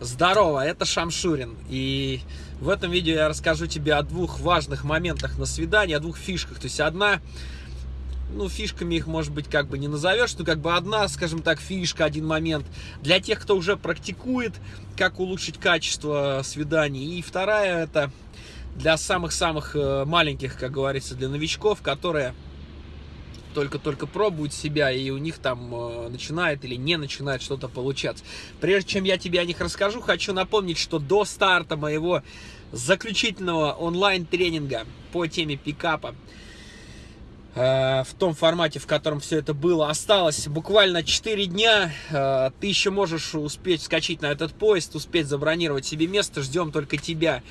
Здорово, это Шамшурин. И в этом видео я расскажу тебе о двух важных моментах на свидании, о двух фишках. То есть одна, ну, фишками их, может быть, как бы не назовешь, но как бы одна, скажем так, фишка, один момент для тех, кто уже практикует, как улучшить качество свиданий. И вторая, это для самых-самых э, маленьких, как говорится, для новичков, которые только-только пробуют себя, и у них там э, начинает или не начинает что-то получаться. Прежде чем я тебе о них расскажу, хочу напомнить, что до старта моего заключительного онлайн-тренинга по теме пикапа, э, в том формате, в котором все это было, осталось буквально 4 дня. Э, ты еще можешь успеть вскочить на этот поезд, успеть забронировать себе место, ждем только тебя.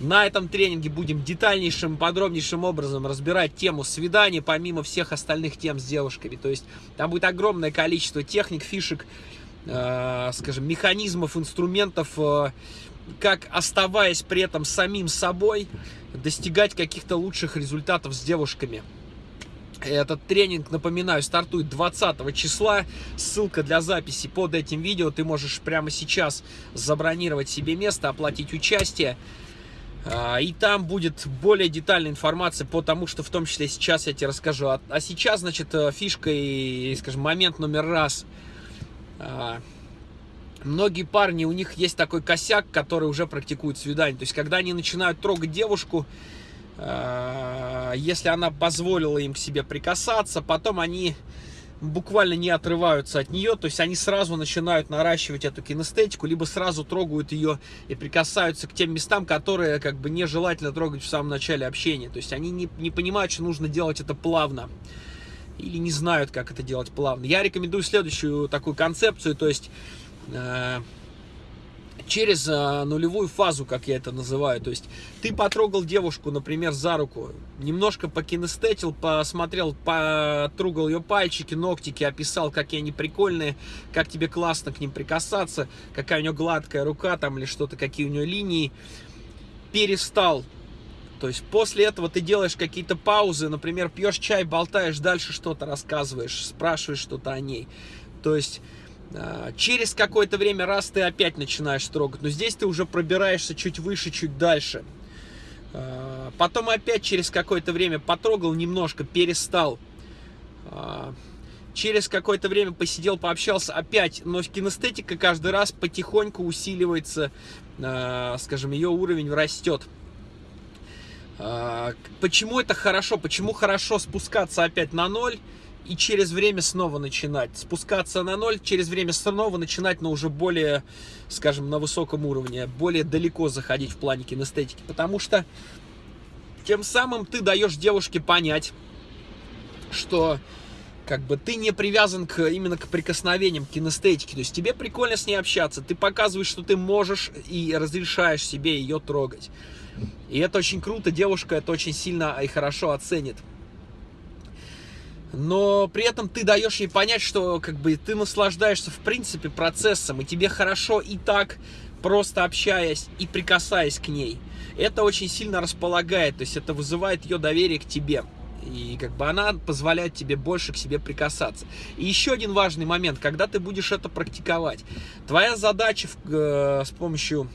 На этом тренинге будем детальнейшим, подробнейшим образом разбирать тему свиданий, помимо всех остальных тем с девушками. То есть там будет огромное количество техник, фишек, э, скажем, механизмов, инструментов, э, как оставаясь при этом самим собой, достигать каких-то лучших результатов с девушками. Этот тренинг, напоминаю, стартует 20 числа. Ссылка для записи под этим видео. Ты можешь прямо сейчас забронировать себе место, оплатить участие. А, и там будет более детальная информация по тому, что в том числе сейчас я тебе расскажу. А, а сейчас, значит, э, фишка и, скажем, момент номер раз. А, многие парни, у них есть такой косяк, который уже практикуют свидание. То есть, когда они начинают трогать девушку, если она позволила им к себе прикасаться, потом они буквально не отрываются от нее, то есть они сразу начинают наращивать эту кинестетику, либо сразу трогают ее и прикасаются к тем местам, которые как бы нежелательно трогать в самом начале общения. То есть они не, не понимают, что нужно делать это плавно или не знают, как это делать плавно. Я рекомендую следующую такую концепцию, то есть э, через а, нулевую фазу, как я это называю. То есть ты потрогал девушку, например, за руку, немножко покинестетил, посмотрел, потрогал ее пальчики, ногтики, описал, какие они прикольные, как тебе классно к ним прикасаться, какая у нее гладкая рука там или что-то, какие у нее линии. Перестал то есть после этого ты делаешь какие-то паузы, например, пьешь чай, болтаешь, дальше что-то рассказываешь, спрашиваешь что-то о ней. То есть через какое-то время, раз ты опять начинаешь трогать, но здесь ты уже пробираешься чуть выше, чуть дальше. А, потом опять через какое-то время потрогал немножко, перестал. А, через какое-то время посидел, пообщался опять, но кинестетика каждый раз потихоньку усиливается, скажем, ее уровень растет. Почему это хорошо? Почему хорошо спускаться опять на ноль? И через время снова начинать. Спускаться на ноль, через время снова начинать, но уже более, скажем, на высоком уровне, более далеко заходить в плане кинестетики. Потому что тем самым ты даешь девушке понять, что как бы ты не привязан к, именно к прикосновениям, к кинестетике. То есть тебе прикольно с ней общаться, ты показываешь, что ты можешь и разрешаешь себе ее трогать. И это очень круто, девушка это очень сильно и хорошо оценит но при этом ты даешь ей понять, что как бы ты наслаждаешься в принципе процессом, и тебе хорошо и так, просто общаясь и прикасаясь к ней. Это очень сильно располагает, то есть это вызывает ее доверие к тебе. И как бы она позволяет тебе больше к себе прикасаться. И еще один важный момент, когда ты будешь это практиковать. Твоя задача в, э, с помощью,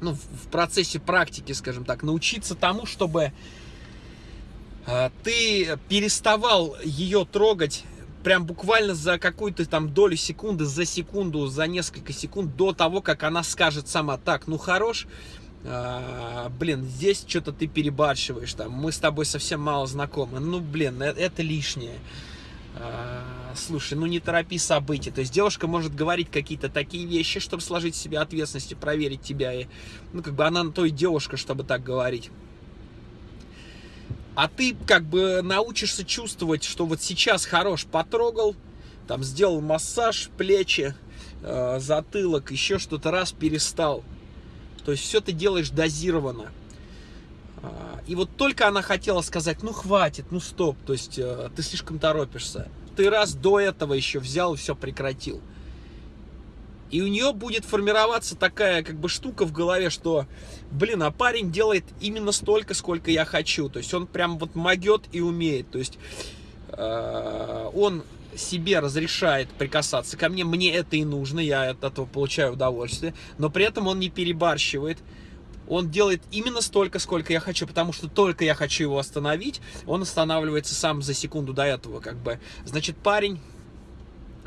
ну, в процессе практики, скажем так, научиться тому, чтобы ты переставал ее трогать прям буквально за какую-то там долю секунды, за секунду, за несколько секунд до того, как она скажет сама, так, ну хорош, а, блин, здесь что-то ты перебарщиваешь, там, мы с тобой совсем мало знакомы, ну, блин, это, это лишнее. А, слушай, ну не торопи события. То есть девушка может говорить какие-то такие вещи, чтобы сложить себе ответственность и проверить тебя. И, ну, как бы она на то и девушка, чтобы так говорить. А ты как бы научишься чувствовать, что вот сейчас хорош потрогал, там сделал массаж, плечи, э, затылок, еще что-то раз перестал. То есть все ты делаешь дозированно. А, и вот только она хотела сказать, ну хватит, ну стоп, то есть э, ты слишком торопишься. Ты раз до этого еще взял и все прекратил. И у нее будет формироваться такая как бы штука в голове, что, блин, а парень делает именно столько, сколько я хочу. То есть он прям вот могет и умеет. То есть э, он себе разрешает прикасаться ко мне, мне это и нужно, я от этого получаю удовольствие, но при этом он не перебарщивает, он делает именно столько, сколько я хочу, потому что только я хочу его остановить, он останавливается сам за секунду до этого, как бы. Значит, парень,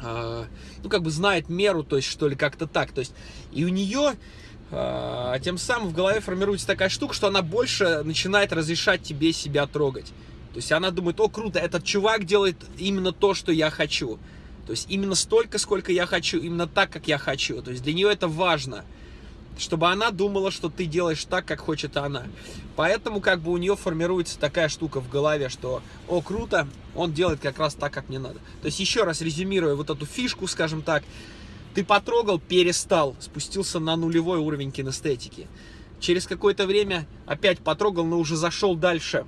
ну, как бы знает меру, то есть, что ли, как-то так, то есть, и у нее... Э, тем самым в голове формируется такая штука, что она больше начинает разрешать тебе себя трогать. То есть она думает, о, круто, этот чувак делает именно то, что я хочу. То есть именно столько, сколько я хочу, именно так, как я хочу. То есть для нее это важно чтобы она думала, что ты делаешь так, как хочет она. Поэтому как бы у нее формируется такая штука в голове, что, о, круто, он делает как раз так, как мне надо. То есть еще раз резюмируя вот эту фишку, скажем так, ты потрогал, перестал, спустился на нулевой уровень кинестетики. Через какое-то время опять потрогал, но уже зашел дальше.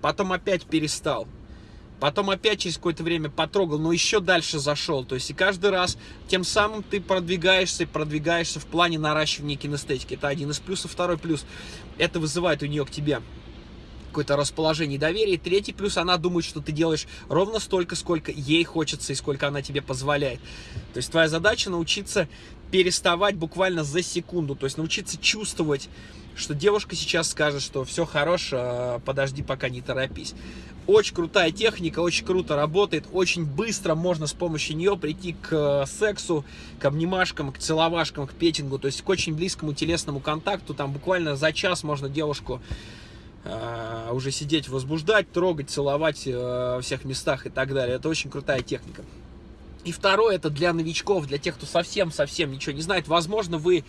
Потом опять перестал. Потом опять через какое-то время потрогал, но еще дальше зашел. То есть и каждый раз тем самым ты продвигаешься продвигаешься в плане наращивания кинестетики. Это один из плюсов. Второй плюс, это вызывает у нее к тебе какое-то расположение и доверие. третий плюс, она думает, что ты делаешь ровно столько, сколько ей хочется и сколько она тебе позволяет. То есть твоя задача научиться переставать буквально за секунду, то есть научиться чувствовать, что девушка сейчас скажет, что все хорошо, подожди, пока не торопись. Очень крутая техника, очень круто работает, очень быстро можно с помощью нее прийти к э, сексу, к обнимашкам, к целовашкам, к петингу, то есть к очень близкому телесному контакту. Там буквально за час можно девушку э, уже сидеть, возбуждать, трогать, целовать э, во всех местах и так далее. Это очень крутая техника. И второе, это для новичков, для тех, кто совсем-совсем ничего не знает. Возможно, вы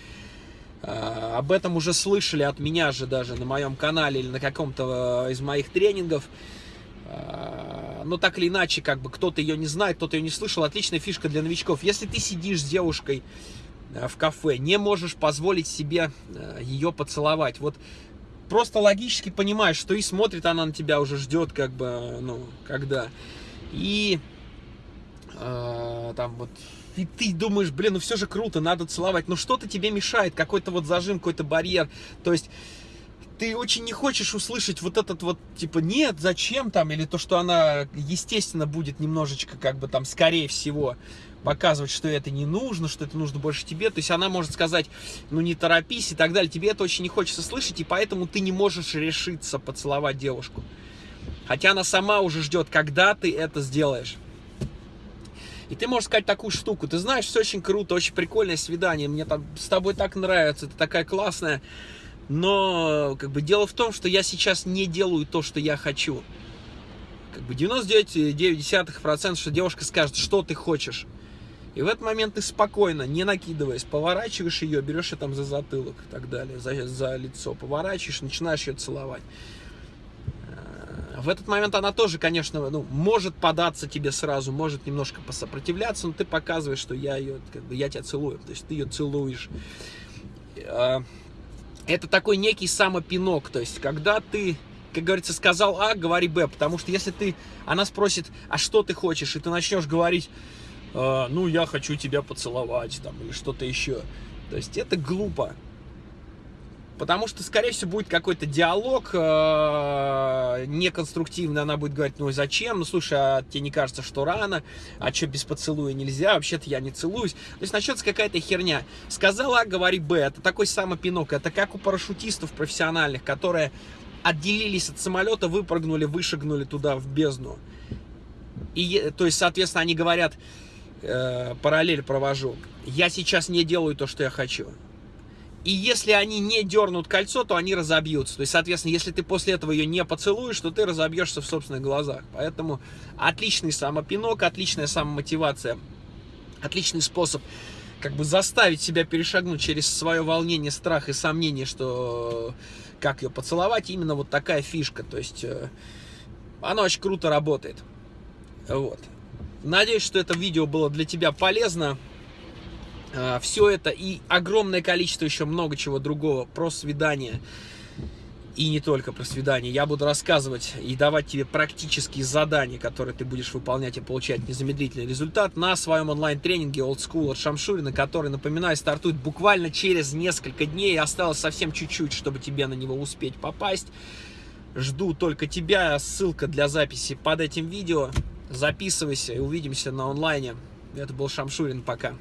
э, об этом уже слышали от меня же даже на моем канале или на каком-то э, из моих тренингов. А, но так или иначе, как бы кто-то ее не знает, кто-то ее не слышал, отличная фишка для новичков. Если ты сидишь с девушкой э, в кафе, не можешь позволить себе э, ее поцеловать, вот просто логически понимаешь, что и смотрит она на тебя, уже ждет, как бы, ну, когда. И там вот и ты думаешь, блин, ну все же круто, надо целовать, но что-то тебе мешает, какой-то вот зажим, какой-то барьер, то есть ты очень не хочешь услышать вот этот вот, типа, нет, зачем там, или то, что она, естественно, будет немножечко, как бы там, скорее всего, показывать, что это не нужно, что это нужно больше тебе. То есть она может сказать, ну не торопись и так далее. Тебе это очень не хочется слышать, и поэтому ты не можешь решиться поцеловать девушку. Хотя она сама уже ждет, когда ты это сделаешь. И ты можешь сказать такую штуку, ты знаешь, все очень круто, очень прикольное свидание, мне там с тобой так нравится, ты такая классная. Но как бы дело в том, что я сейчас не делаю то, что я хочу. Как бы 99,9%, что девушка скажет, что ты хочешь. И в этот момент ты спокойно, не накидываясь, поворачиваешь ее, берешь ее там за затылок и так далее, за, за лицо, поворачиваешь, начинаешь ее целовать. В этот момент она тоже, конечно, ну, может податься тебе сразу, может немножко посопротивляться, но ты показываешь, что я ее, как бы, я тебя целую, то есть ты ее целуешь. Э, это такой некий самопинок, то есть когда ты, как говорится, сказал А, говори Б, потому что если ты, она спросит, а что ты хочешь, и ты начнешь говорить, э, ну, я хочу тебя поцеловать, там, или что-то еще, то есть это глупо, Потому что, скорее всего, будет какой-то диалог э, неконструктивный. Она будет говорить, ну зачем? Ну слушай, а тебе не кажется, что рано? А что, без поцелуя нельзя? Вообще-то я не целуюсь. То есть начнется какая-то херня. Сказала А, говори Б. Это такой самый пинок. Это как у парашютистов профессиональных, которые отделились от самолета, выпрыгнули, вышагнули туда в бездну. И, то есть, соответственно, они говорят, э, параллель провожу. Я сейчас не делаю то, что я хочу. И если они не дернут кольцо, то они разобьются. То есть, соответственно, если ты после этого ее не поцелуешь, то ты разобьешься в собственных глазах. Поэтому отличный самопинок, отличная самомотивация, отличный способ как бы заставить себя перешагнуть через свое волнение, страх и сомнение, что как ее поцеловать, именно вот такая фишка. То есть, э, она очень круто работает. Вот. Надеюсь, что это видео было для тебя полезно. А, Все это и огромное количество еще много чего другого про свидание. И не только про свидание. Я буду рассказывать и давать тебе практические задания, которые ты будешь выполнять и получать незамедлительный результат на своем онлайн-тренинге Old School от Шамшурина, который, напоминаю, стартует буквально через несколько дней. Осталось совсем чуть-чуть, чтобы тебе на него успеть попасть. Жду только тебя. Ссылка для записи под этим видео. Записывайся и увидимся на онлайне. Это был Шамшурин. Пока.